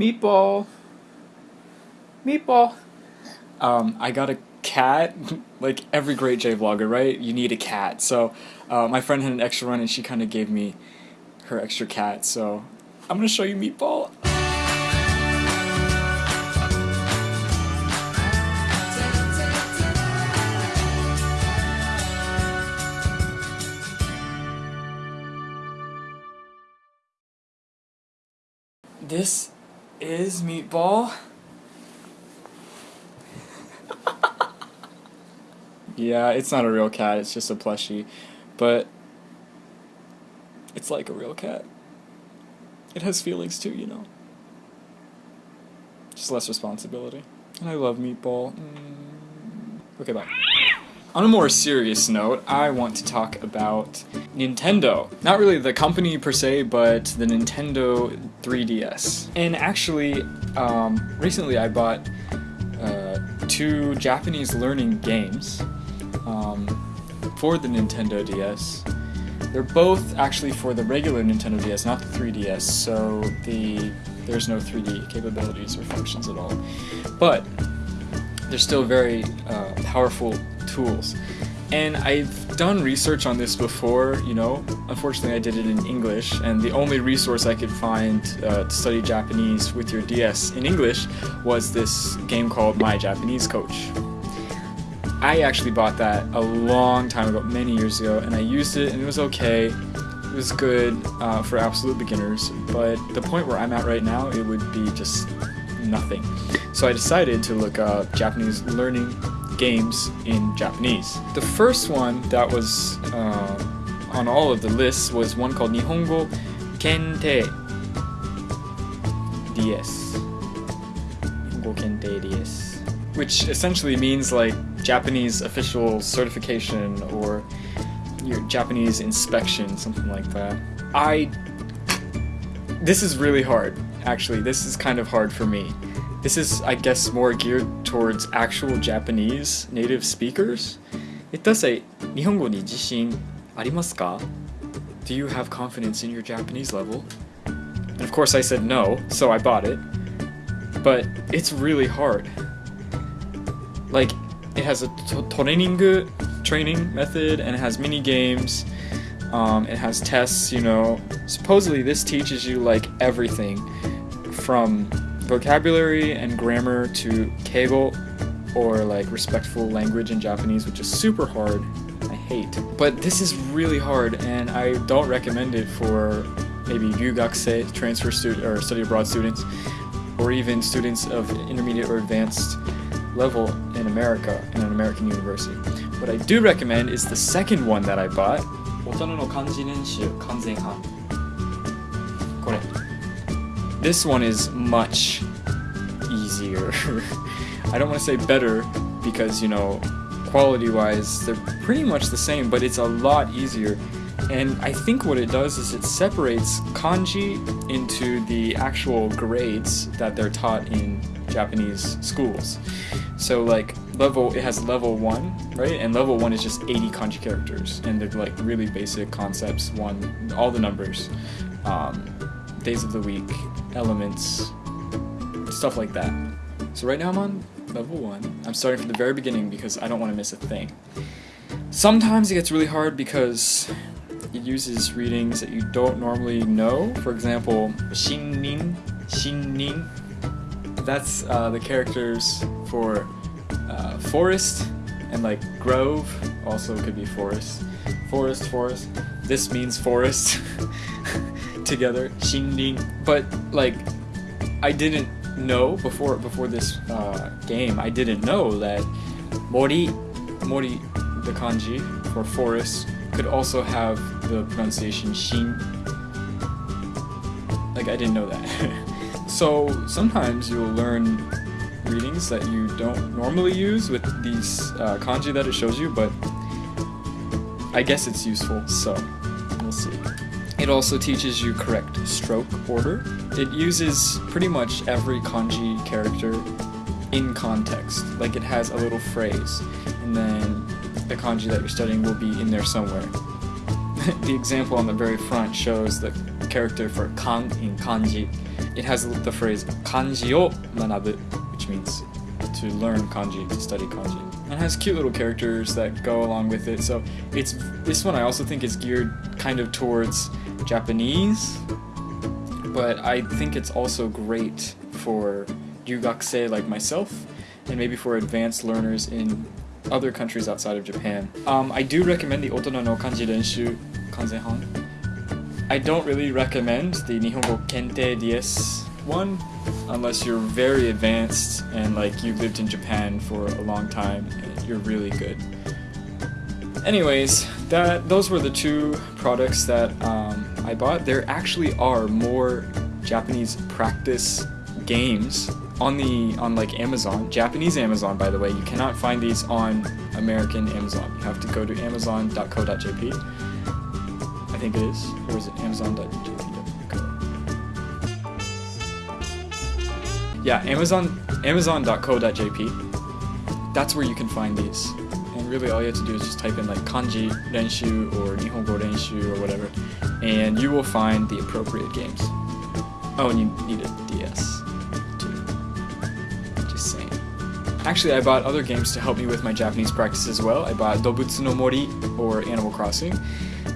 Meatball. Meatball. Um, I got a cat. like every great J vlogger, right? You need a cat. So uh, my friend had an extra one, and she kind of gave me her extra cat. So I'm gonna show you Meatball. This is Meatball. yeah, it's not a real cat, it's just a plushie. But it's like a real cat. It has feelings too, you know. Just less responsibility. And I love Meatball. Mm. Okay, bye. On a more serious note, I want to talk about Nintendo. Not really the company per se, but the Nintendo 3DS. And actually, um, recently I bought uh, two Japanese learning games um, for the Nintendo DS. They're both actually for the regular Nintendo DS, not the 3DS, so the there's no 3D capabilities or functions at all. But they're still very uh, powerful tools. And I've done research on this before, you know, unfortunately I did it in English, and the only resource I could find uh, to study Japanese with your DS in English was this game called My Japanese Coach. I actually bought that a long time ago, many years ago, and I used it and it was okay. It was good uh, for absolute beginners, but the point where I'm at right now, it would be just nothing. So I decided to look up Japanese learning games in Japanese. The first one that was uh, on all of the lists was one called Nihongo Kentei DS. Nihongo Kentei DS. Which essentially means like Japanese official certification or your Japanese inspection, something like that. I... This is really hard, actually. This is kind of hard for me. This is, I guess, more geared towards actual Japanese native speakers. It does say, 日本語に自信ありますか Do you have confidence in your Japanese level? And of course I said no, so I bought it. But it's really hard. Like, it has a training training method and it has mini games. Um, it has tests, you know. Supposedly this teaches you like everything from vocabulary and grammar to keigo, or like respectful language in Japanese, which is super hard. I hate. But this is really hard, and I don't recommend it for maybe ryugakusei, transfer student or study abroad students, or even students of intermediate or advanced level in America in an American university. What I do recommend is the second one that I bought. This one is much easier. I don't want to say better because, you know, quality-wise, they're pretty much the same, but it's a lot easier. And I think what it does is it separates kanji into the actual grades that they're taught in Japanese schools. So like level, it has level 1, right? And level 1 is just 80 kanji characters. And they're like really basic concepts, one, all the numbers, um, days of the week, elements, stuff like that. So right now I'm on level 1. I'm starting from the very beginning because I don't want to miss a thing. Sometimes it gets really hard because it uses readings that you don't normally know. For example, Shinrin, Shinrin. That's uh, the characters for uh, forest and like grove. Also could be forest. Forest, forest. This means forest together. Shinrin. But like, I didn't know before before this uh, game. I didn't know that mori, mori, the kanji for forest could also have the pronunciation shin. Like I didn't know that. so sometimes you'll learn readings that you don't normally use with these uh, kanji that it shows you, but I guess it's useful, so we'll see. It also teaches you correct stroke order. It uses pretty much every kanji character in context. Like it has a little phrase, and then the kanji that you're studying will be in there somewhere. the example on the very front shows the character for kan in kanji. It has the phrase kanji o manabu, which means to learn kanji, to study kanji. And it has cute little characters that go along with it. So it's this one I also think is geared kind of towards Japanese, but I think it's also great for ryugakusei like myself, and maybe for advanced learners in other countries outside of Japan. Um, I do recommend the Otona no Kanji Renshu Kanzenban. I don't really recommend the Nihongo Kentei DS one unless you're very advanced and like you've lived in Japan for a long time and you're really good. Anyways, that those were the two products that um, I bought. There actually are more Japanese practice games on the on like Amazon, Japanese Amazon by the way. You cannot find these on American Amazon. You have to go to amazon.co.jp. I think it is, or is it amazon.jp? Yeah, Amazon amazon.co.jp. That's where you can find these. Really all you have to do is just type in like kanji renshu or nihongo renshu or whatever, and you will find the appropriate games. Oh, and you need a DS too. Just saying. Actually, I bought other games to help me with my Japanese practice as well. I bought Dobutsu no Mori or Animal Crossing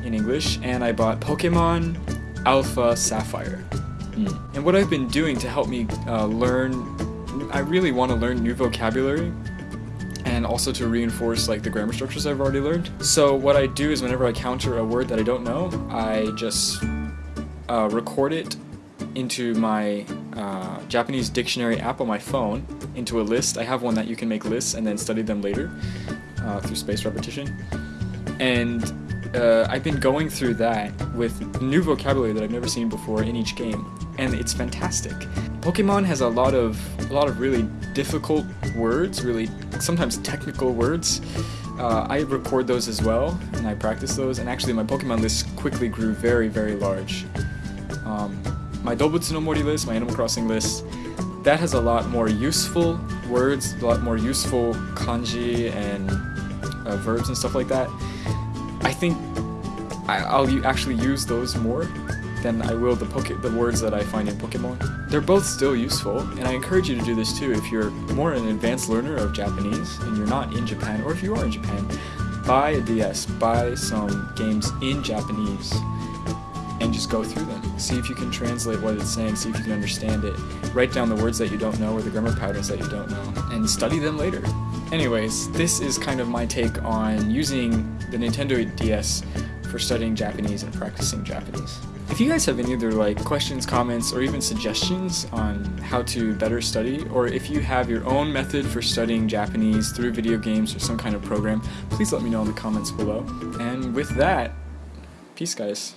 in English, and I bought Pokemon Alpha Sapphire. Mm. And what I've been doing to help me uh, learn, I really want to learn new vocabulary and also to reinforce like the grammar structures I've already learned. So what I do is whenever I counter a word that I don't know, I just uh, record it into my uh, Japanese dictionary app on my phone into a list. I have one that you can make lists and then study them later uh, through spaced repetition. And uh, I've been going through that with new vocabulary that I've never seen before in each game, and it's fantastic. Pokemon has a lot of a lot of really difficult words, really sometimes technical words. Uh, I record those as well, and I practice those. And actually, my Pokemon list quickly grew very, very large. Um, my Dobutsu no Mori list, my Animal Crossing list, that has a lot more useful words, a lot more useful kanji and uh, verbs and stuff like that. I think I, will actually use those more than I will the the words that I find in Pokemon. They're both still useful, and I encourage you to do this too if you're more an advanced learner of Japanese and you're not in Japan, or if you are in Japan, buy a DS, buy some games in Japanese, and just go through them. See if you can translate what it's saying, see if you can understand it. Write down the words that you don't know or the grammar patterns that you don't know, and study them later. Anyways, this is kind of my take on using the Nintendo DS for studying Japanese and practicing Japanese. If you guys have any other like questions, comments, or even suggestions on how to better study, or if you have your own method for studying Japanese through video games or some kind of program, please let me know in the comments below. And with that, peace guys.